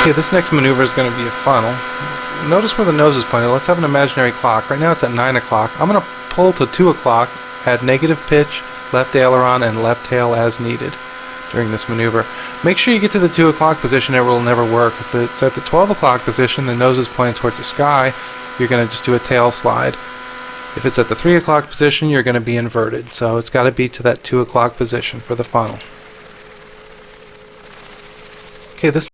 Okay, this next maneuver is going to be a funnel. Notice where the nose is pointed. Let's have an imaginary clock. Right now it's at 9 o'clock. I'm going to pull to 2 o'clock, add negative pitch, left aileron, and left tail as needed during this maneuver. Make sure you get to the 2 o'clock position it will never work. If it's at the 12 o'clock position, the nose is pointed towards the sky, you're going to just do a tail slide. If it's at the 3 o'clock position, you're going to be inverted. So it's got to be to that 2 o'clock position for the funnel. Okay, this